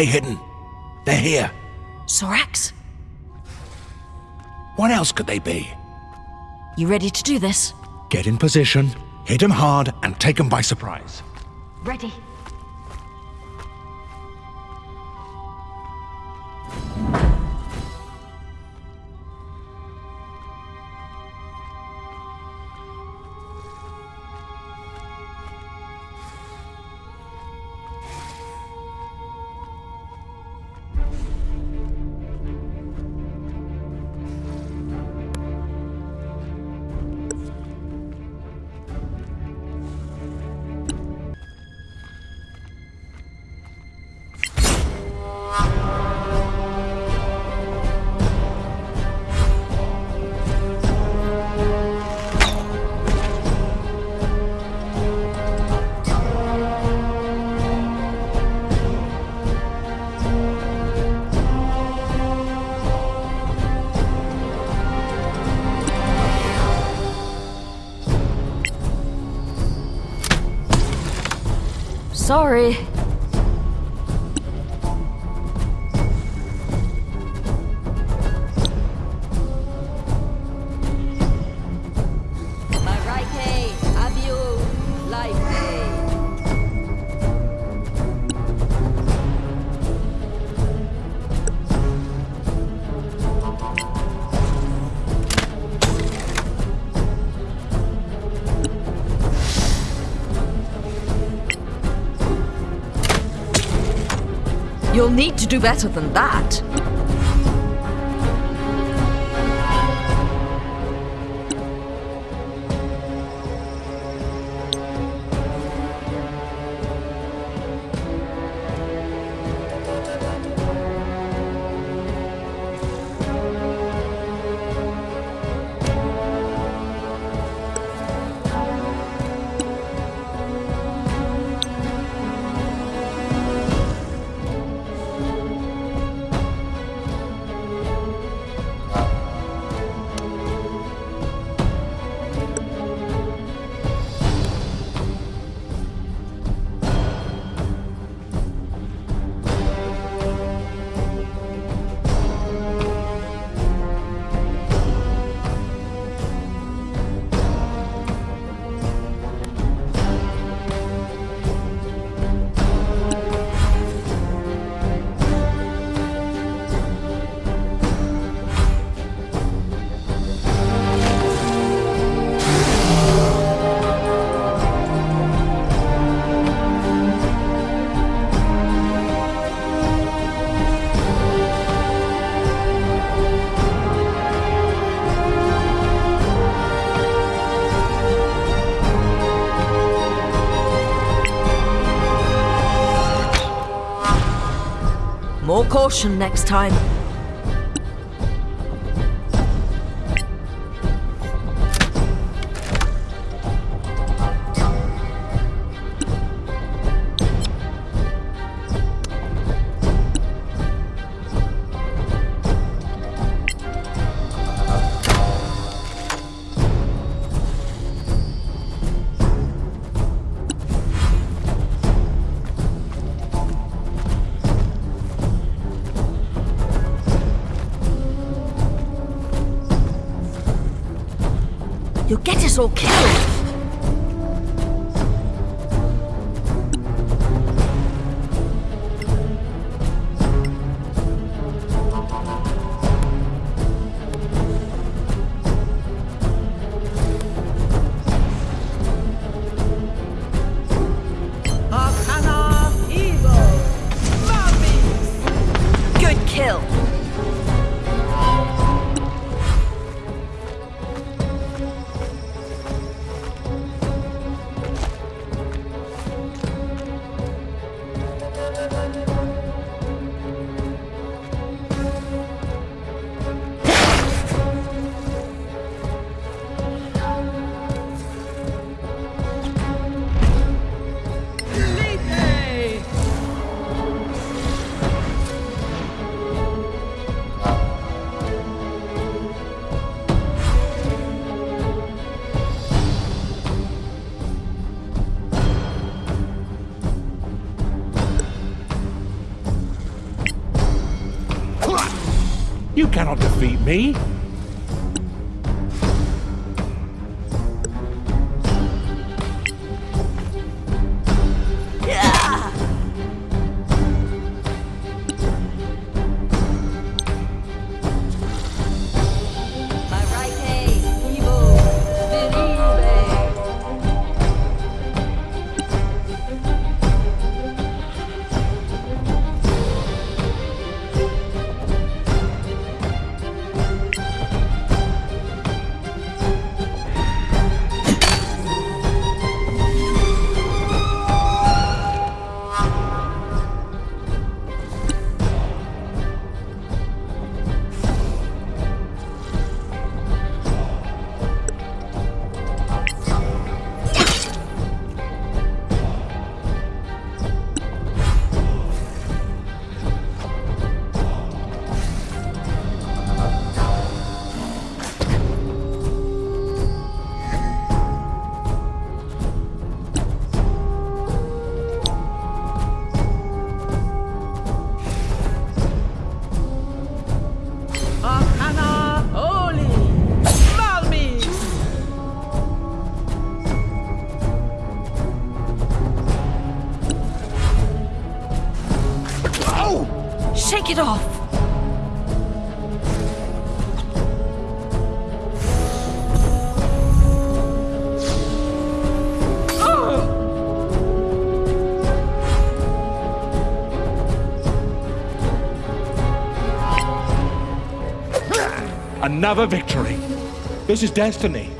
Stay hidden. They're here. Sorax? What else could they be? You ready to do this? Get in position, hit them hard, and take them by surprise. Ready. Need to do better than that. Caution next time. You'll get You cannot defeat me. It off! Another victory. This is destiny.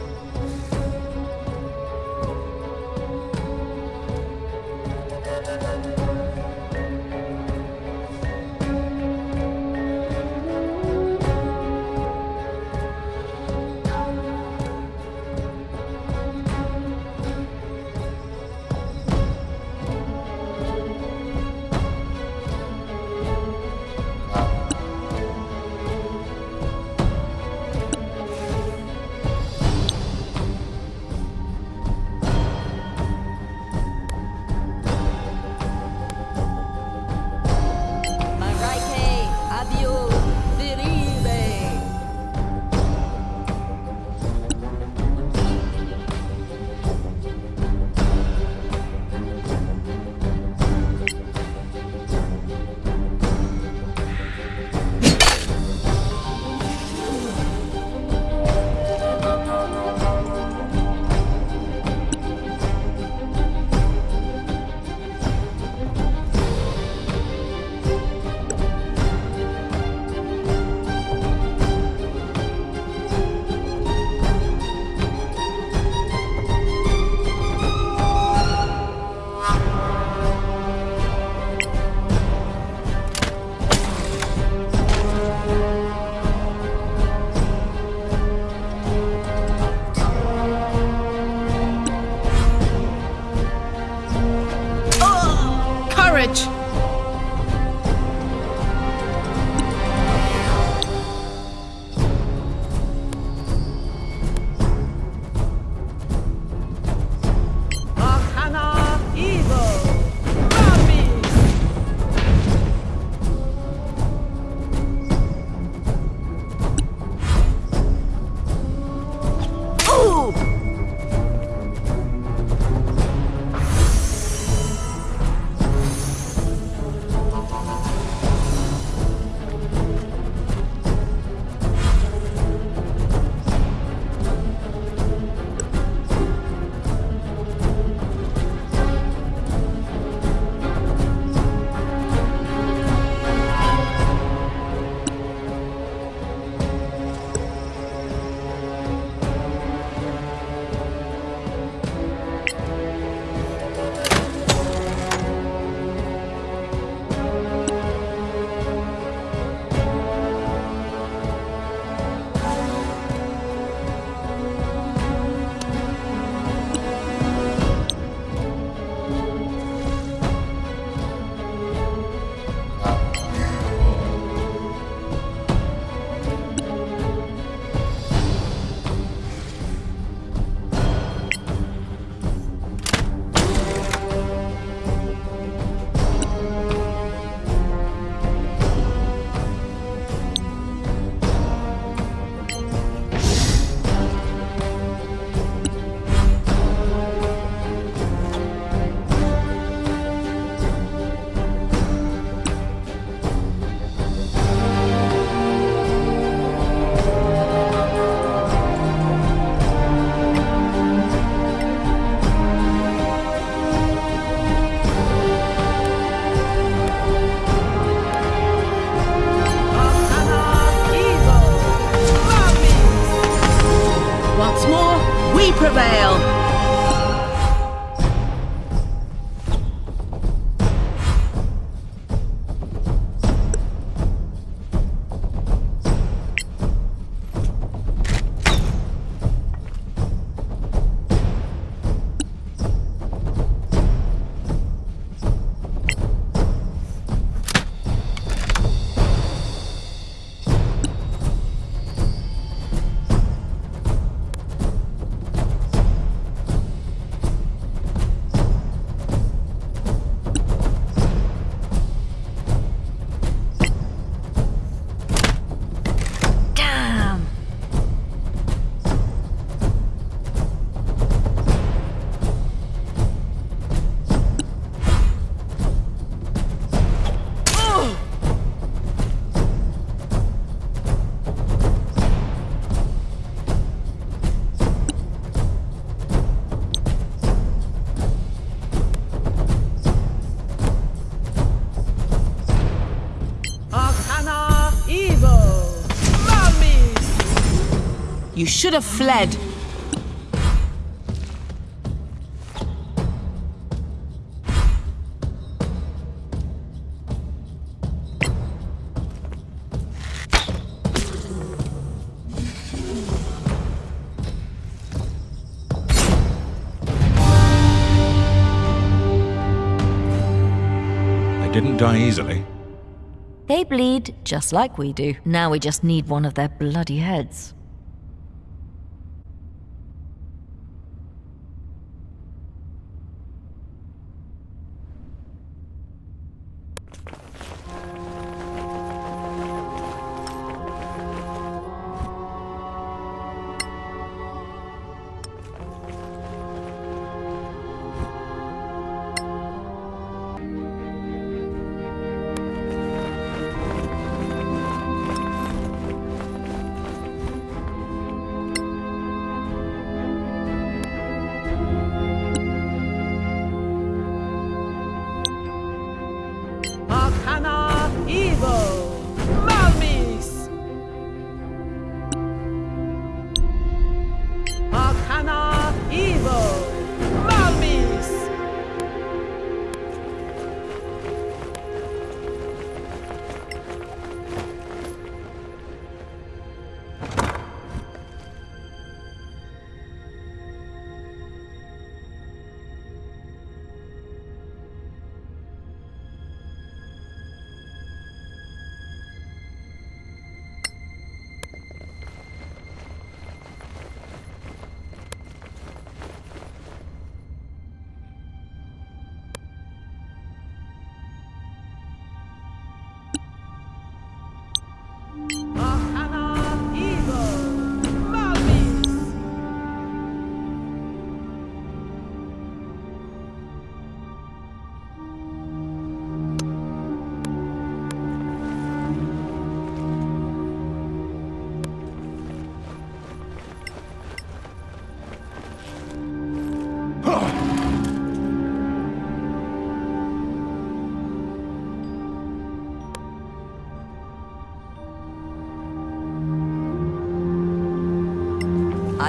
预 should have fled. They didn't die easily. They bleed just like we do. Now we just need one of their bloody heads.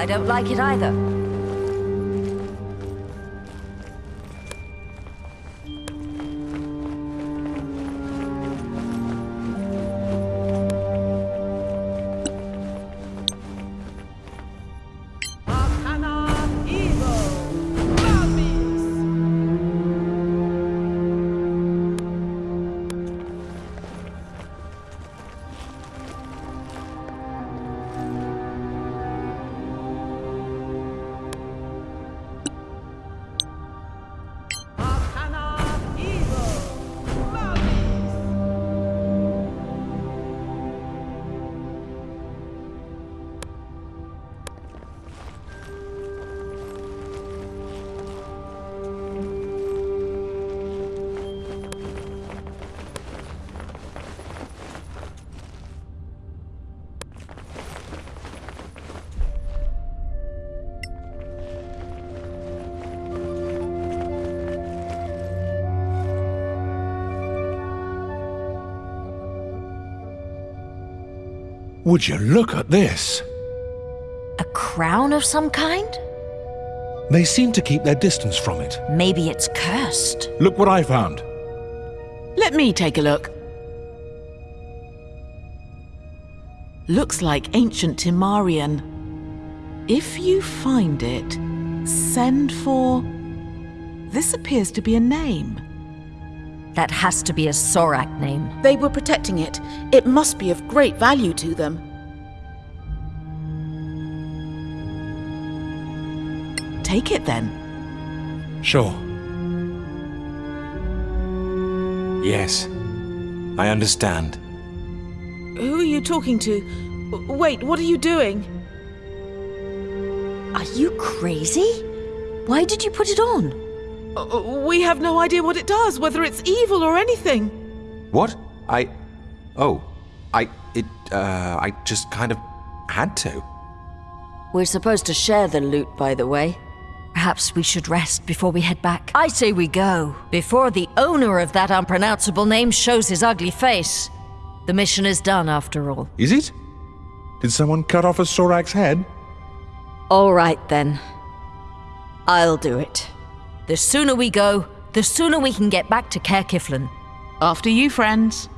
I don't like it either. Would you look at this? A crown of some kind? They seem to keep their distance from it. Maybe it's cursed. Look what I found. Let me take a look. Looks like ancient Timarian. If you find it, send for. This appears to be a name. That has to be a Sorak name. They were protecting it. It must be of great value to them. Take it then. Sure. Yes, I understand. Who are you talking to? Wait, what are you doing? Are you crazy? Why did you put it on? Uh, We have no idea what it does, whether it's evil or anything. What? I. Oh, I. It. Uh, I just kind of had to. We're supposed to share the loot, by the way. Perhaps we should rest before we head back. I say we go, before the owner of that unpronounceable name shows his ugly face. The mission is done, after all. Is it? Did someone cut off a Sorak's head? All right then. I'll do it. The sooner we go, the sooner we can get back to Caer Kiflin. After you, friends.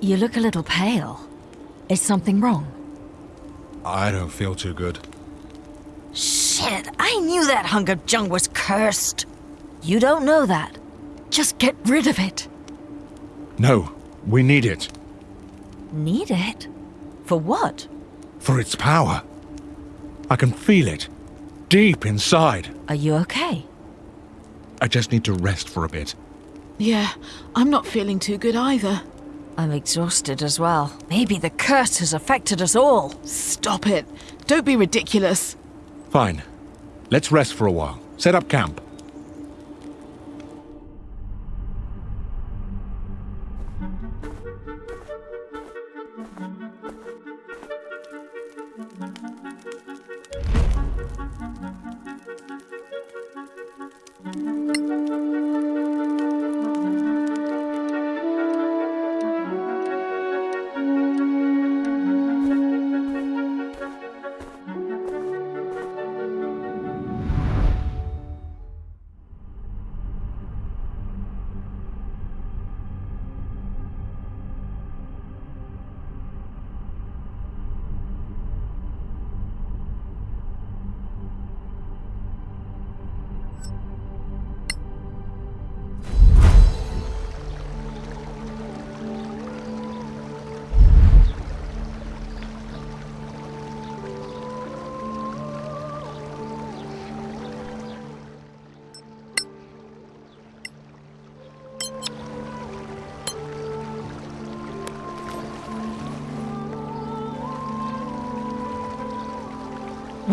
You look a little pale. Is something wrong? I don't feel too good. Shit, I knew that hunk of junk was cursed. You don't know that. Just get rid of it. No, we need it. Need it? For what? For its power. I can feel it. Deep inside. Are you okay? I just need to rest for a bit. Yeah, I'm not feeling too good either. I'm exhausted as well. Maybe the curse has affected us all. Stop it. Don't be ridiculous. Fine. Let's rest for a while. Set up camp.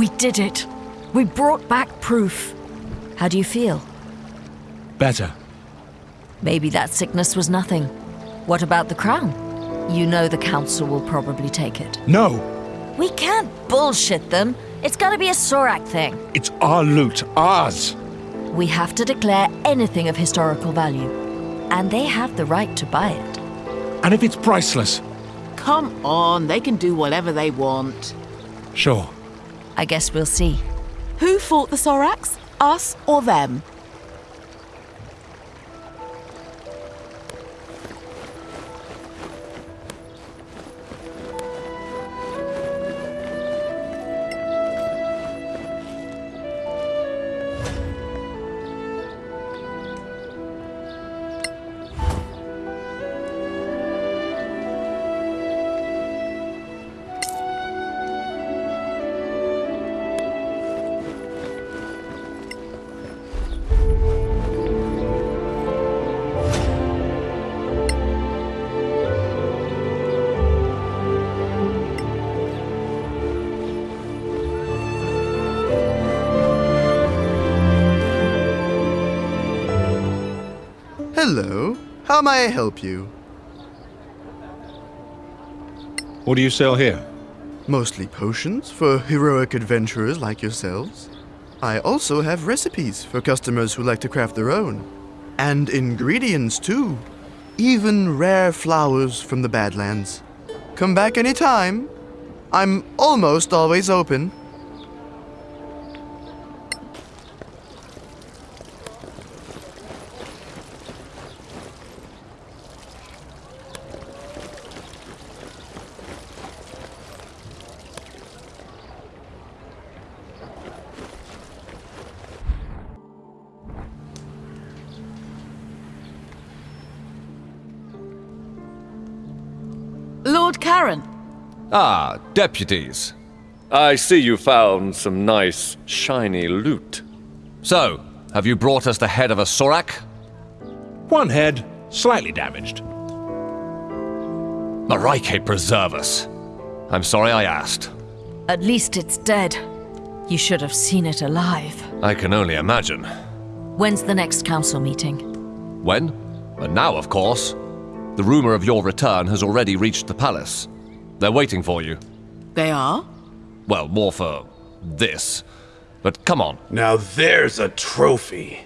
We did it. We brought back proof. How do you feel? Better. Maybe that sickness was nothing. What about the crown? You know the council will probably take it. No! We can't bullshit them. It's gotta be a Sorak thing. It's our loot. Ours! We have to declare anything of historical value. And they have the right to buy it. And if it's priceless? Come on, they can do whatever they want. Sure. I guess we'll see. Who fought the Sorax? Us or them? Hello. How may I help you? What do you sell here? Mostly potions for heroic adventurers like yourselves. I also have recipes for customers who like to craft their own. And ingredients too. Even rare flowers from the Badlands. Come back anytime. I'm almost always open. Deputies. I see you found some nice, shiny loot. So, have you brought us the head of a Sorak? One head, slightly damaged. Marike preserve us. I'm sorry I asked. At least it's dead. You should have seen it alive. I can only imagine. When's the next council meeting? When? And now, of course. The rumor of your return has already reached the palace. They're waiting for you. They are? Well, more for this. But come on. Now there's a trophy.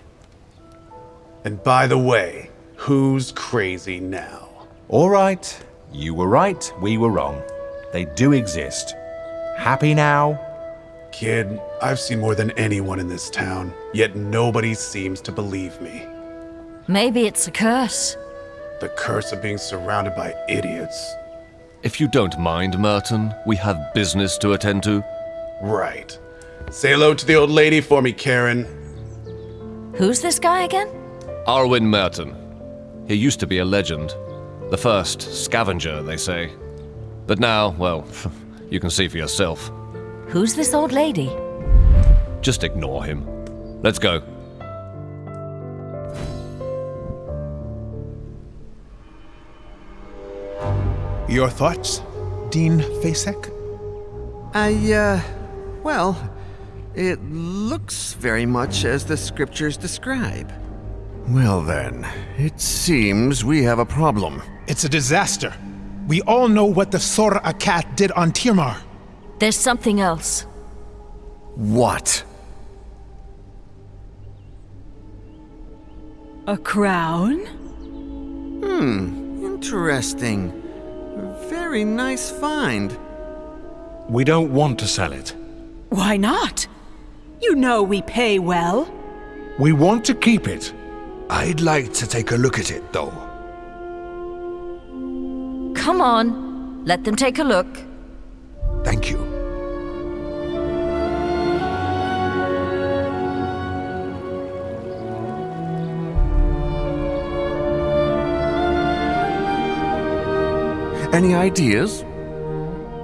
And by the way, who's crazy now? All right. You were right, we were wrong. They do exist. Happy now? Kid, I've seen more than anyone in this town, yet nobody seems to believe me. Maybe it's a curse. The curse of being surrounded by idiots. If you don't mind, Merton, we have business to attend to. Right. Say hello to the old lady for me, Karen. Who's this guy again? Arwin Merton. He used to be a legend. The first scavenger, they say. But now, well, you can see for yourself. Who's this old lady? Just ignore him. Let's go. Your thoughts, Dean Fasek? I, uh, well, it looks very much as the scriptures describe. Well then, it seems we have a problem. It's a disaster. We all know what the Sor Akat did on Tirmar. There's something else. What? A crown? Hmm, interesting. Very nice find. We don't want to sell it. Why not? You know we pay well. We want to keep it. I'd like to take a look at it, though. Come on, let them take a look. Thank you. Any ideas?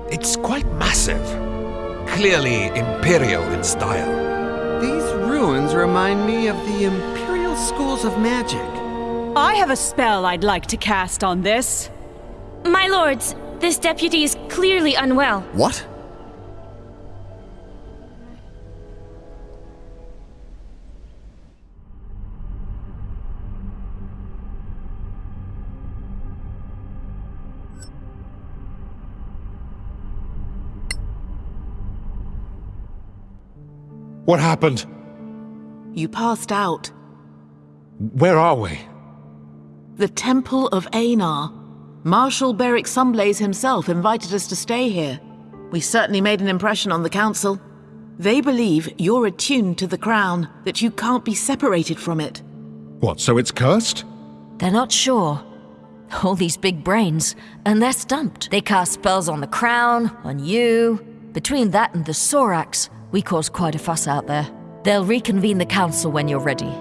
It's quite massive. Clearly imperial in style. These ruins remind me of the Imperial Schools of Magic. I have a spell I'd like to cast on this. My lords, this deputy is clearly unwell. What? What happened? You passed out. Where are we? The Temple of Einar. Marshal Beric Sunblaze himself invited us to stay here. We certainly made an impression on the Council. They believe you're attuned to the crown, that you can't be separated from it. What, so it's cursed? They're not sure. All these big brains, and they're stumped. They cast spells on the crown, on you. Between that and the Sorax, we caused quite a fuss out there. They'll reconvene the council when you're ready.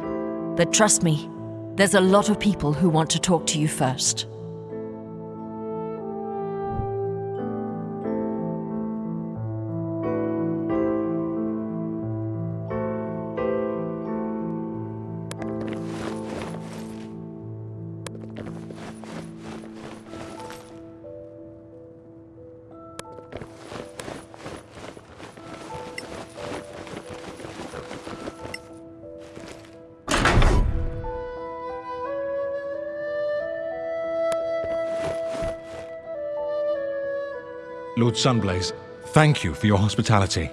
But trust me, there's a lot of people who want to talk to you first. Lord Sunblaze, thank you for your hospitality.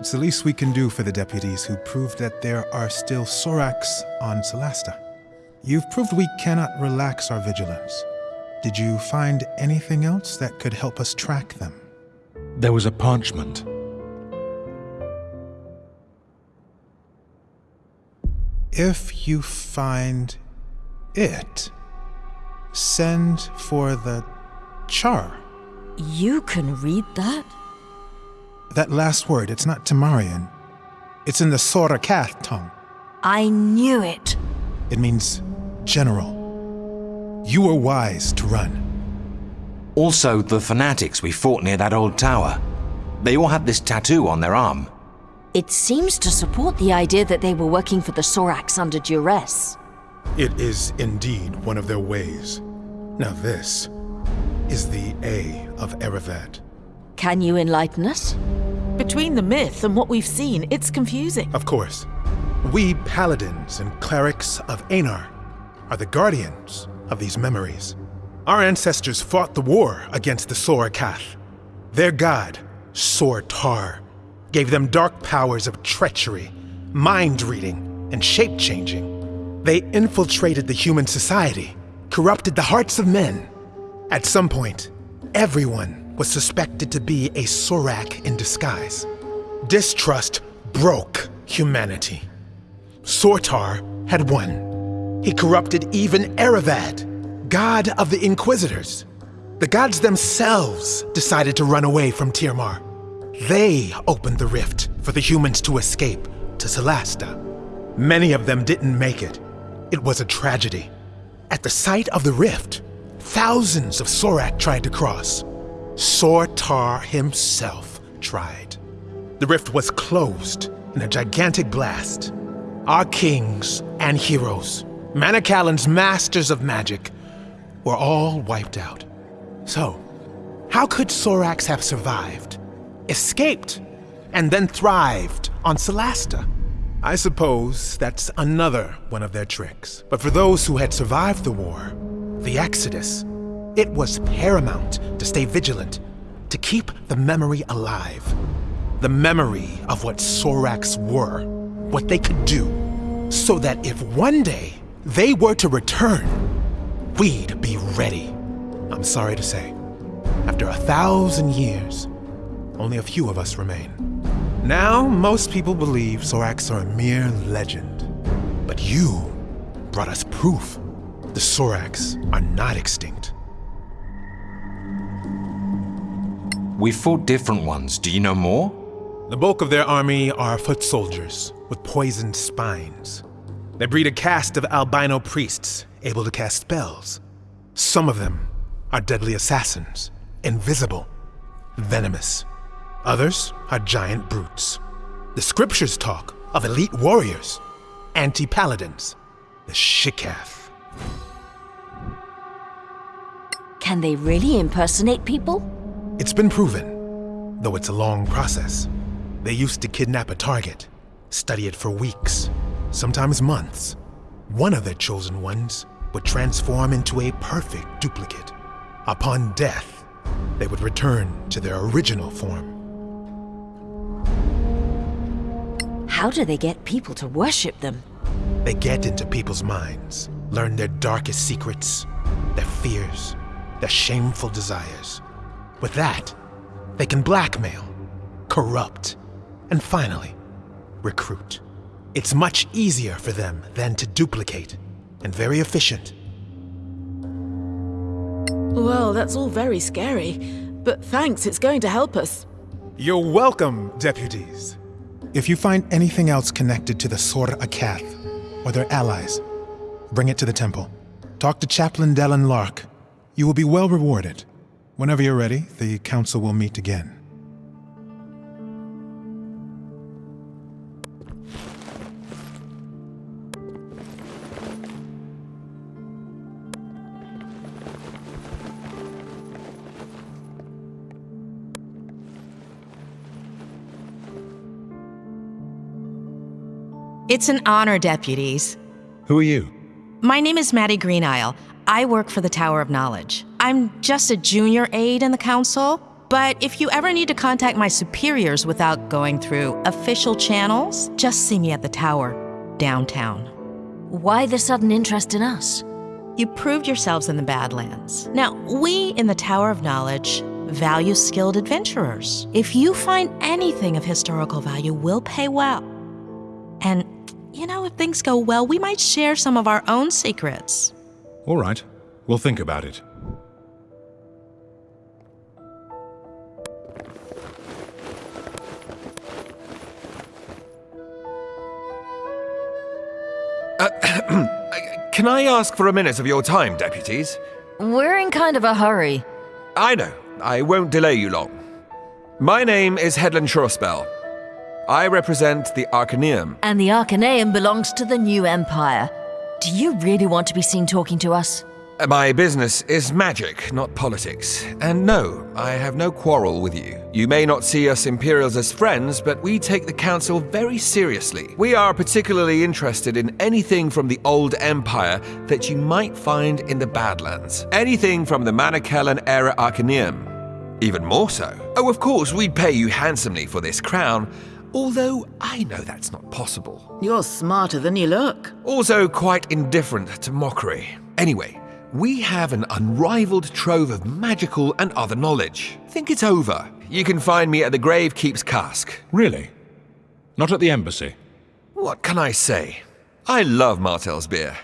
It's the least we can do for the deputies who proved that there are still Sorax on Solasta. You've proved we cannot relax our vigilance. Did you find anything else that could help us track them? There was a parchment. If you find it, send for the char. You can read that? That last word, it's not Tamarian. It's in the Sorakath tongue. I knew it. It means general. You were wise to run. Also, the fanatics we fought near that old tower. They all had this tattoo on their arm. It seems to support the idea that they were working for the Sorax under duress. It is indeed one of their ways. Now this is the A of Erevat. Can you enlighten us? Between the myth and what we've seen, it's confusing. Of course. We paladins and clerics of Einar are the guardians of these memories. Our ancestors fought the war against the Sorakath. Their god, Sortar, gave them dark powers of treachery, mind reading, and shape changing. They infiltrated the human society, corrupted the hearts of men. At some point, everyone was suspected to be a Sorak in disguise. Distrust broke humanity. Sortar had won. He corrupted even Erevad, god of the Inquisitors. The gods themselves decided to run away from Tirmar. They opened the rift for the humans to escape to Solasta. Many of them didn't make it. It was a tragedy. At the site of the rift, thousands of Sorak tried to cross. Sortar himself tried. The rift was closed in a gigantic blast. Our kings and heroes, Manacalon's masters of magic, were all wiped out. So, how could Sorax have survived, escaped, and then thrived on Solasta? I suppose that's another one of their tricks. But for those who had survived the war, the Exodus, it was paramount to stay vigilant, to keep the memory alive. The memory of what Sorax were, what they could do, so that if one day they were to return, we'd be ready. I'm sorry to say, after a thousand years, only a few of us remain. Now, most people believe Sorax are a mere legend. But you brought us proof. The Sorax are not extinct. We fought different ones. Do you know more? The bulk of their army are foot soldiers with poisoned spines. They breed a caste of albino priests able to cast spells. Some of them are deadly assassins, invisible, venomous. Others are giant brutes. The scriptures talk of elite warriors, anti-paladins, the Shikath. Can they really impersonate people? It's been proven, though it's a long process. They used to kidnap a target, study it for weeks, sometimes months. One of their chosen ones would transform into a perfect duplicate. Upon death, they would return to their original form. How do they get people to worship them? They get into people's minds, learn their darkest secrets, their fears, their shameful desires. With that, they can blackmail, corrupt, and finally, recruit. It's much easier for them than to duplicate, and very efficient. Well, that's all very scary. But thanks, it's going to help us. You're welcome, deputies. If you find anything else connected to the Sorakath or their allies, bring it to the temple. Talk to Chaplain Dallin Lark. You will be well rewarded. Whenever you're ready, the council will meet again. It's an honor, deputies. Who are you? My name is Maddie Greenisle. I work for the Tower of Knowledge. I'm just a junior aide in the council, but if you ever need to contact my superiors without going through official channels, just see me at the tower, downtown. Why the sudden interest in us? You proved yourselves in the Badlands. Now, we in the Tower of Knowledge value skilled adventurers. If you find anything of historical value, we'll pay well. And, you know, if things go well, we might share some of our own secrets. All right. We'll think about it. Uh, can I ask for a minute of your time, deputies? We're in kind of a hurry. I know. I won't delay you long. My name is Headland Shorespell. I represent the Arcaneum. And the Arcaneum belongs to the New Empire. Do you really want to be seen talking to us? My business is magic, not politics. And no, I have no quarrel with you. You may not see us Imperials as friends, but we take the Council very seriously. We are particularly interested in anything from the Old Empire that you might find in the Badlands. Anything from the Manacalon era Arcaneum. Even more so. Oh, of course, we'd pay you handsomely for this crown, although I know that's not possible. You're smarter than you look. Also quite indifferent to mockery. Anyway, we have an unrivaled trove of magical and other knowledge. Think it's over. You can find me at the Grave Keeps Cask. Really? Not at the embassy? What can I say? I love Martel's beer,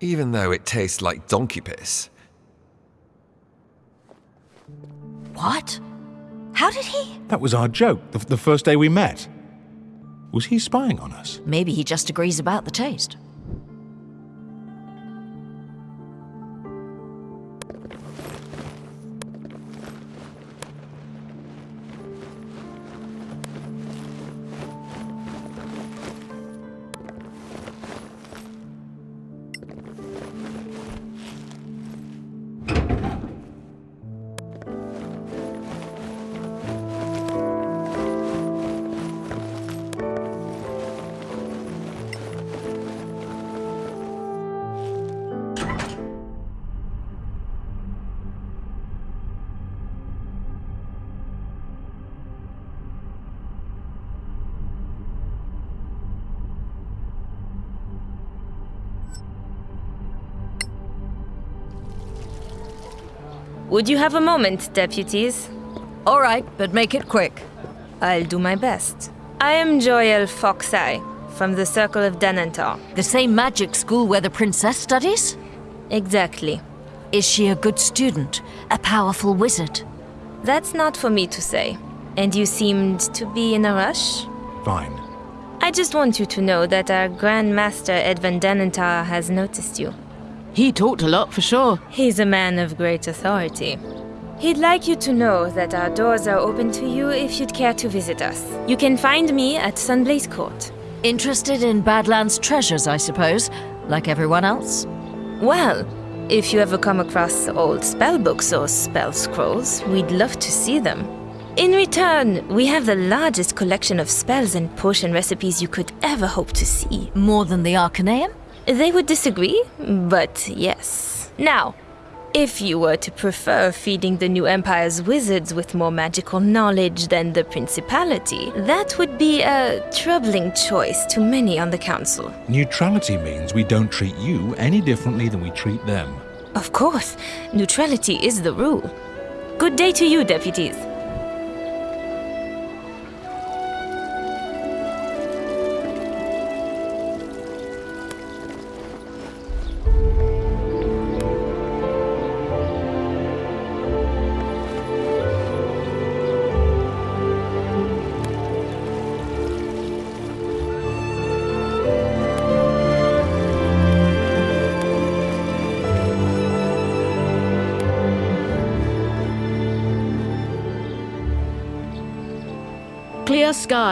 even though it tastes like donkey piss. What? How did he? That was our joke, the, the first day we met. Was he spying on us? Maybe he just agrees about the taste. Would you have a moment, deputies? All right, but make it quick. I'll do my best. I am Joel Foxeye, from the Circle of Denantar. The same magic school where the princess studies? Exactly. Is she a good student? A powerful wizard? That's not for me to say. And you seemed to be in a rush? Fine. I just want you to know that our Grand Master Edvin Denantar has noticed you. He talked a lot for sure. He's a man of great authority. He'd like you to know that our doors are open to you if you'd care to visit us. You can find me at Sunblaze Court. Interested in Badlands treasures, I suppose, like everyone else? Well, if you ever come across old spell books or spell scrolls, we'd love to see them. In return, we have the largest collection of spells and potion recipes you could ever hope to see. More than the Arcaneum? They would disagree, but yes. Now, if you were to prefer feeding the new Empire's wizards with more magical knowledge than the Principality, that would be a troubling choice to many on the Council. Neutrality means we don't treat you any differently than we treat them. Of course, neutrality is the rule. Good day to you, deputies.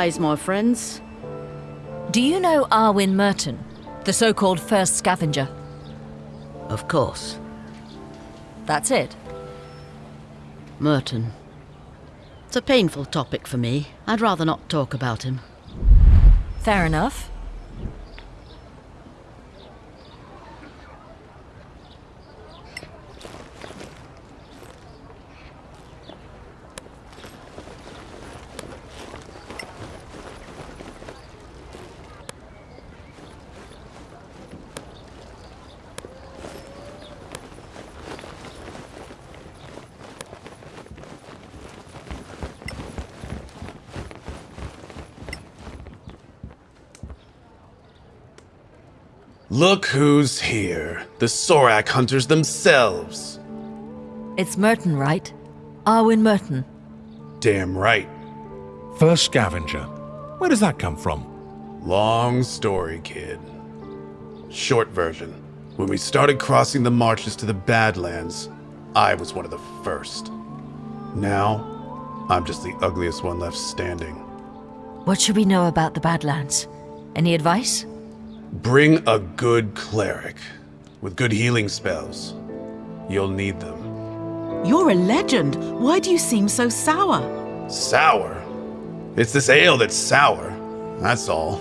Clear my friends. Do you know Arwin Merton, the so called first scavenger? Of course. That's it. Merton. It's a painful topic for me. I'd rather not talk about him. Fair enough. Look who's here. The Sorak hunters themselves. It's Merton, right? Arwin Merton. Damn right. First scavenger. Where does that come from? Long story, kid. Short version. When we started crossing the marches to the Badlands, I was one of the first. Now, I'm just the ugliest one left standing. What should we know about the Badlands? Any advice? Bring a good cleric with good healing spells. You'll need them. You're a legend. Why do you seem so sour? Sour? It's this ale that's sour. That's all.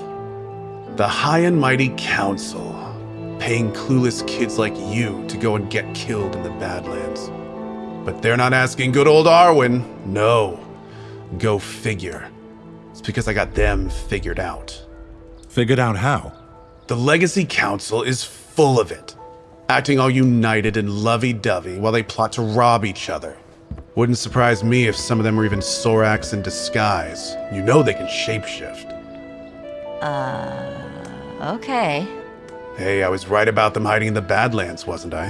The High and Mighty Council, paying clueless kids like you to go and get killed in the Badlands. But they're not asking good old Arwin. No. Go figure. It's because I got them figured out. Figured out how? The Legacy Council is full of it, acting all united and lovey-dovey while they plot to rob each other. Wouldn't surprise me if some of them were even Soraks in disguise. You know they can shapeshift. Uh. Okay. Hey, I was right about them hiding in the Badlands, wasn't I?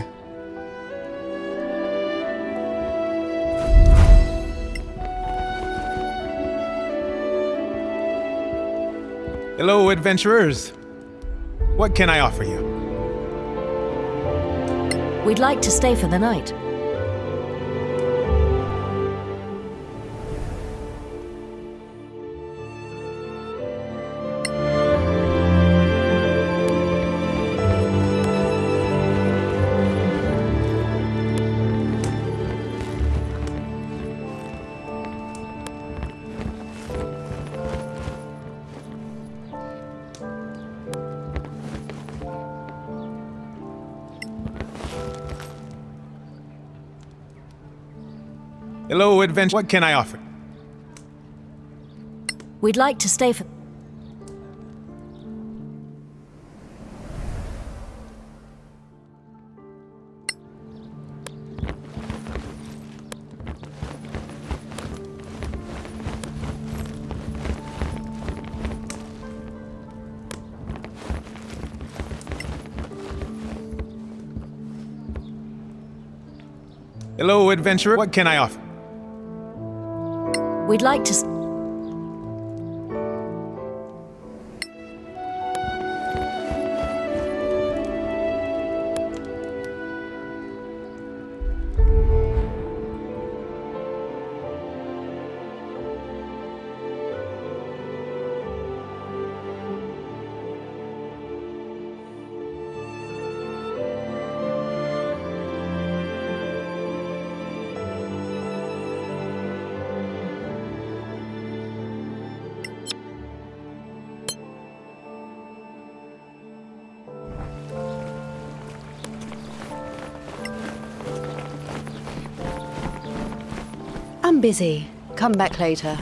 Hello, adventurers. What can I offer you? We'd like to stay for the night. adventure. What can I offer? We'd like to stay for... Hello, adventurer. What can I offer? We'd like to. Busy. Come back later.